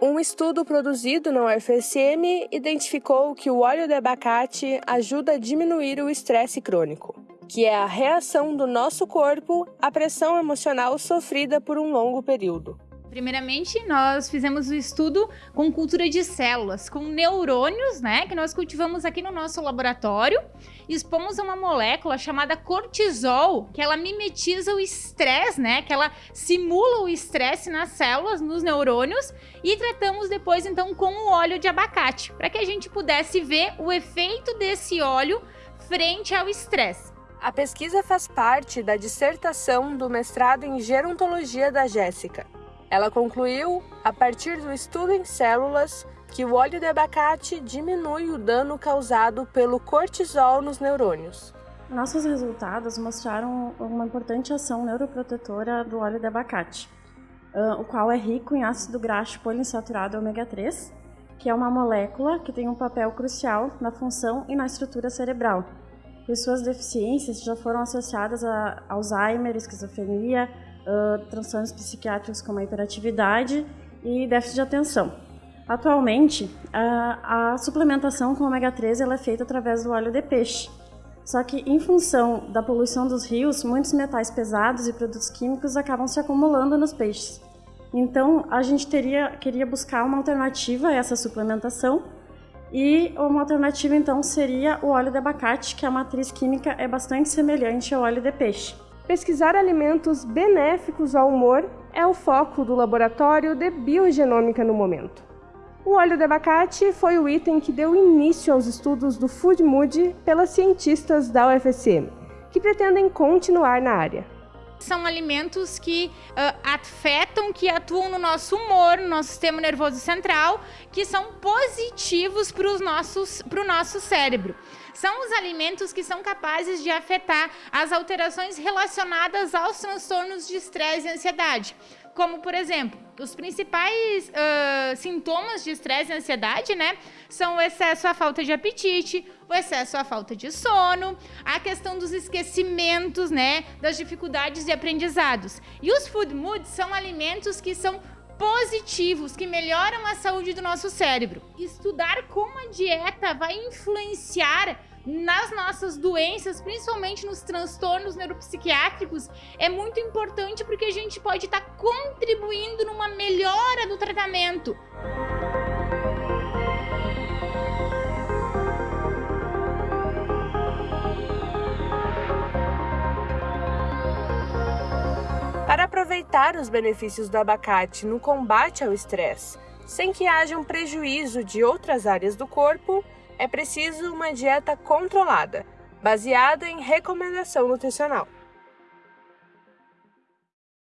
Um estudo produzido na UFSM identificou que o óleo de abacate ajuda a diminuir o estresse crônico, que é a reação do nosso corpo à pressão emocional sofrida por um longo período. Primeiramente, nós fizemos o estudo com cultura de células, com neurônios, né, que nós cultivamos aqui no nosso laboratório. Expomos uma molécula chamada cortisol, que ela mimetiza o estresse, né, que ela simula o estresse nas células, nos neurônios, e tratamos depois então com o óleo de abacate, para que a gente pudesse ver o efeito desse óleo frente ao estresse. A pesquisa faz parte da dissertação do mestrado em gerontologia da Jéssica. Ela concluiu, a partir do estudo em células, que o óleo de abacate diminui o dano causado pelo cortisol nos neurônios. Nossos resultados mostraram uma importante ação neuroprotetora do óleo de abacate, o qual é rico em ácido graxo poliinsaturado ômega 3, que é uma molécula que tem um papel crucial na função e na estrutura cerebral. E suas deficiências já foram associadas a Alzheimer, esquizofrenia, transtornos psiquiátricos como a hiperatividade e déficit de atenção. Atualmente, a, a suplementação com ômega 3 ela é feita através do óleo de peixe. Só que, em função da poluição dos rios, muitos metais pesados e produtos químicos acabam se acumulando nos peixes. Então, a gente teria, queria buscar uma alternativa a essa suplementação e uma alternativa, então, seria o óleo de abacate, que a matriz química é bastante semelhante ao óleo de peixe. Pesquisar alimentos benéficos ao humor é o foco do laboratório de biogenômica no momento. O óleo de abacate foi o item que deu início aos estudos do Food Mood pelas cientistas da UFSM, que pretendem continuar na área. São alimentos que uh, afetam, que atuam no nosso humor, no nosso sistema nervoso central, que são positivos para o nosso cérebro. São os alimentos que são capazes de afetar as alterações relacionadas aos transtornos de estresse e ansiedade como por exemplo, os principais uh, sintomas de estresse e ansiedade, né, são o excesso à falta de apetite, o excesso à falta de sono, a questão dos esquecimentos, né, das dificuldades de aprendizados. E os food moods são alimentos que são positivos que melhoram a saúde do nosso cérebro. Estudar como a dieta vai influenciar nas nossas doenças, principalmente nos transtornos neuropsiquiátricos, é muito importante porque a gente pode estar tá contribuindo numa melhora do tratamento. Para aproveitar os benefícios do abacate no combate ao estresse, sem que haja um prejuízo de outras áreas do corpo, é preciso uma dieta controlada, baseada em recomendação nutricional.